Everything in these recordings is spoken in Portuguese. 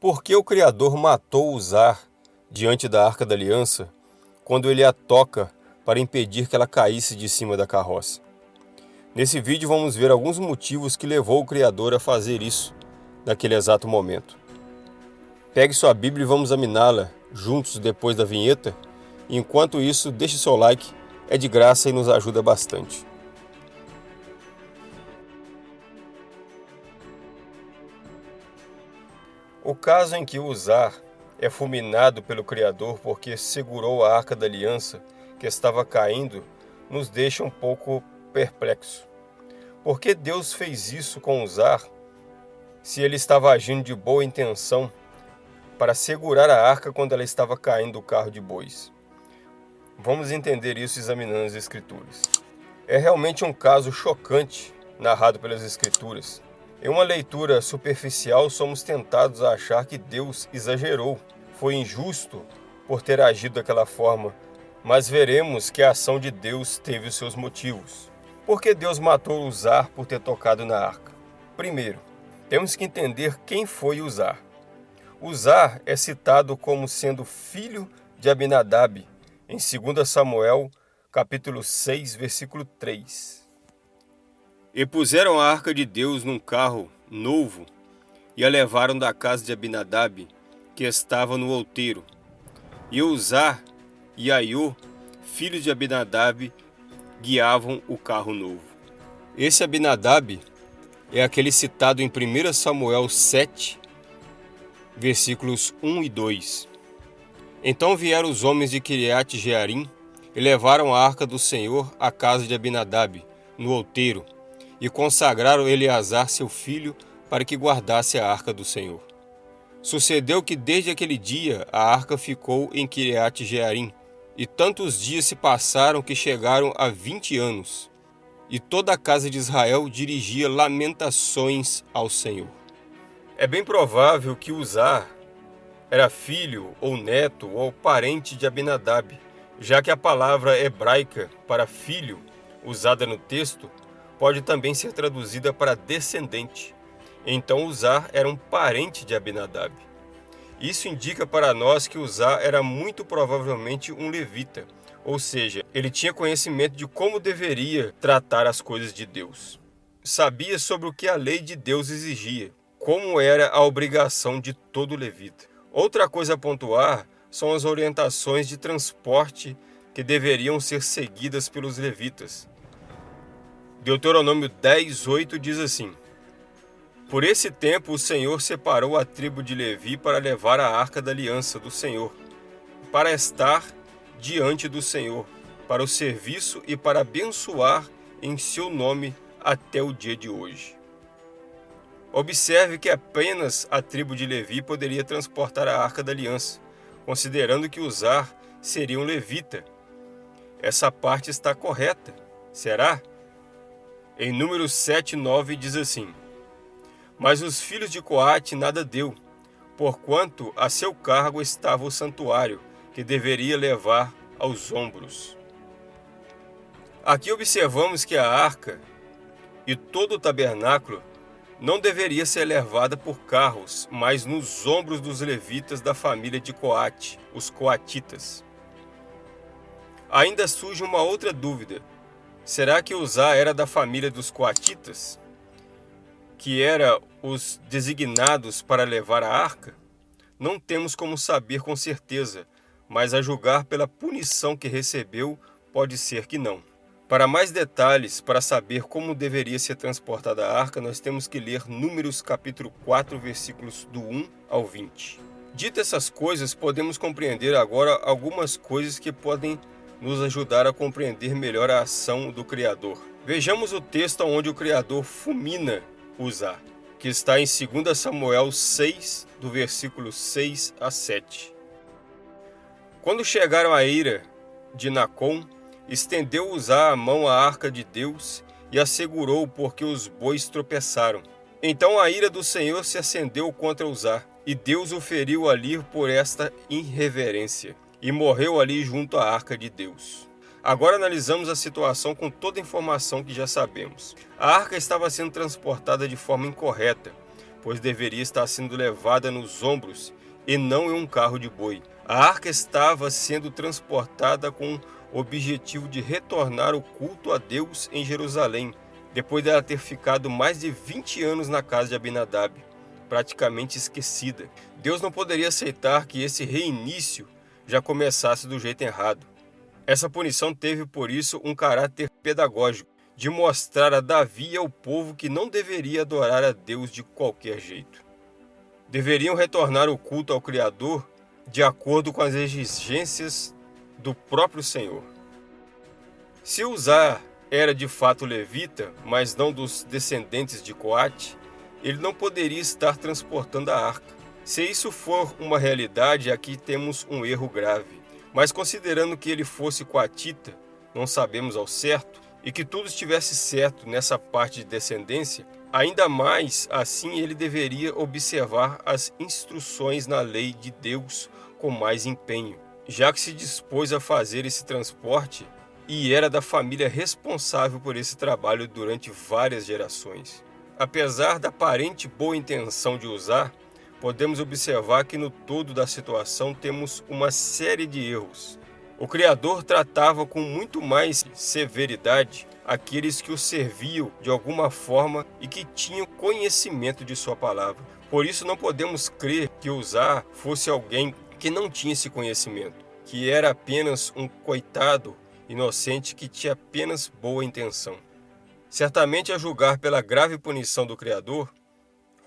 Por que o Criador matou Uzar diante da Arca da Aliança quando ele a toca para impedir que ela caísse de cima da carroça? Nesse vídeo vamos ver alguns motivos que levou o Criador a fazer isso naquele exato momento. Pegue sua Bíblia e vamos examiná-la juntos depois da vinheta. Enquanto isso, deixe seu like, é de graça e nos ajuda bastante. O caso em que Uzar é fulminado pelo Criador porque segurou a Arca da Aliança que estava caindo nos deixa um pouco perplexo. Por que Deus fez isso com Uzar se ele estava agindo de boa intenção para segurar a arca quando ela estava caindo do carro de bois? Vamos entender isso examinando as Escrituras. É realmente um caso chocante narrado pelas Escrituras em uma leitura superficial, somos tentados a achar que Deus exagerou, foi injusto por ter agido daquela forma, mas veremos que a ação de Deus teve os seus motivos. Por que Deus matou Uzar por ter tocado na arca? Primeiro, temos que entender quem foi Uzar. Uzar é citado como sendo filho de Abinadab, em 2 Samuel, capítulo 6, versículo 3. E puseram a arca de Deus num carro novo e a levaram da casa de Abinadab, que estava no outeiro. E Uzá e Aiô, filhos de Abinadab, guiavam o carro novo. Esse Abinadab é aquele citado em 1 Samuel 7, versículos 1 e 2. Então vieram os homens de Kiriat Jearim e levaram a arca do Senhor à casa de Abinadab, no outeiro, e consagraram Eleazar seu filho para que guardasse a arca do Senhor. Sucedeu que desde aquele dia a arca ficou em Kiriat Jearim, e tantos dias se passaram que chegaram a vinte anos, e toda a casa de Israel dirigia lamentações ao Senhor. É bem provável que Uzar era filho ou neto ou parente de Abinadab, já que a palavra hebraica para filho, usada no texto, pode também ser traduzida para descendente. Então Uzá era um parente de Abinadab. Isso indica para nós que Uzá era muito provavelmente um levita, ou seja, ele tinha conhecimento de como deveria tratar as coisas de Deus. Sabia sobre o que a lei de Deus exigia, como era a obrigação de todo levita. Outra coisa a pontuar são as orientações de transporte que deveriam ser seguidas pelos levitas. Deuteronômio 10, 8 diz assim: Por esse tempo o Senhor separou a tribo de Levi para levar a arca da aliança do Senhor, para estar diante do Senhor, para o serviço e para abençoar em seu nome até o dia de hoje. Observe que apenas a tribo de Levi poderia transportar a arca da aliança, considerando que usar seria um levita. Essa parte está correta, será? Em número 7, 9 diz assim, Mas os filhos de Coate nada deu, porquanto a seu cargo estava o santuário, que deveria levar aos ombros. Aqui observamos que a arca e todo o tabernáculo não deveria ser levada por carros, mas nos ombros dos levitas da família de Coate, os coatitas. Ainda surge uma outra dúvida. Será que Uzá era da família dos coatitas? Que era os designados para levar a arca? Não temos como saber com certeza, mas a julgar pela punição que recebeu, pode ser que não. Para mais detalhes, para saber como deveria ser transportada a arca, nós temos que ler Números capítulo 4, versículos do 1 ao 20. Dito essas coisas, podemos compreender agora algumas coisas que podem nos ajudar a compreender melhor a ação do Criador. Vejamos o texto onde o Criador fulmina Uzá, que está em 2 Samuel 6, do versículo 6 a 7. Quando chegaram à ira de Nacon, estendeu Uzá a mão à arca de Deus e a segurou porque os bois tropeçaram. Então a ira do Senhor se acendeu contra Uzá, e Deus o feriu ali por esta irreverência e morreu ali junto à arca de Deus. Agora analisamos a situação com toda a informação que já sabemos. A arca estava sendo transportada de forma incorreta, pois deveria estar sendo levada nos ombros e não em um carro de boi. A arca estava sendo transportada com o objetivo de retornar o culto a Deus em Jerusalém, depois dela ter ficado mais de 20 anos na casa de Abinadab, praticamente esquecida. Deus não poderia aceitar que esse reinício já começasse do jeito errado. Essa punição teve, por isso, um caráter pedagógico, de mostrar a Davi e ao povo que não deveria adorar a Deus de qualquer jeito. Deveriam retornar o culto ao Criador de acordo com as exigências do próprio Senhor. Se Uzar era de fato levita, mas não dos descendentes de Coate, ele não poderia estar transportando a arca. Se isso for uma realidade, aqui temos um erro grave. Mas considerando que ele fosse coatita, não sabemos ao certo, e que tudo estivesse certo nessa parte de descendência, ainda mais assim ele deveria observar as instruções na lei de Deus com mais empenho, já que se dispôs a fazer esse transporte e era da família responsável por esse trabalho durante várias gerações. Apesar da aparente boa intenção de usar, podemos observar que no todo da situação temos uma série de erros. O Criador tratava com muito mais severidade aqueles que o serviam de alguma forma e que tinham conhecimento de sua palavra. Por isso não podemos crer que usar fosse alguém que não tinha esse conhecimento, que era apenas um coitado inocente que tinha apenas boa intenção. Certamente a julgar pela grave punição do Criador,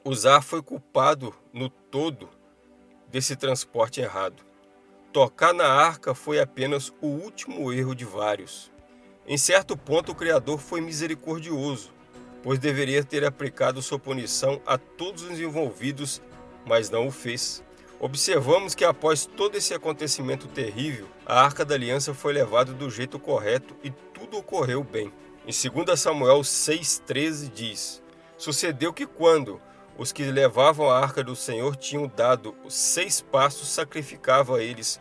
Uzar foi culpado no todo desse transporte errado. Tocar na arca foi apenas o último erro de vários. Em certo ponto o Criador foi misericordioso, pois deveria ter aplicado sua punição a todos os envolvidos, mas não o fez. Observamos que após todo esse acontecimento terrível, a Arca da Aliança foi levada do jeito correto e tudo ocorreu bem. Em 2 Samuel 6,13 diz, Sucedeu que quando os que levavam a Arca do Senhor tinham dado seis passos, sacrificavam a eles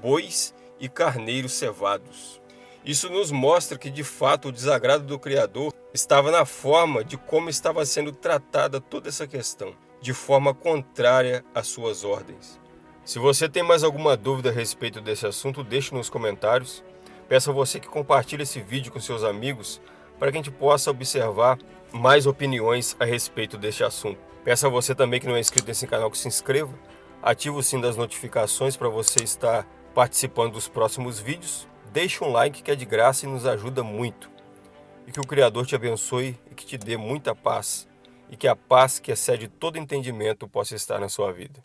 bois e carneiros cevados. Isso nos mostra que de fato o desagrado do Criador estava na forma de como estava sendo tratada toda essa questão de forma contrária às suas ordens. Se você tem mais alguma dúvida a respeito desse assunto, deixe nos comentários. Peço a você que compartilhe esse vídeo com seus amigos para que a gente possa observar mais opiniões a respeito deste assunto. Peço a você também que não é inscrito nesse canal que se inscreva, ative o sino das notificações para você estar participando dos próximos vídeos. Deixe um like que é de graça e nos ajuda muito. E que o Criador te abençoe e que te dê muita paz e que a paz que excede todo entendimento possa estar na sua vida.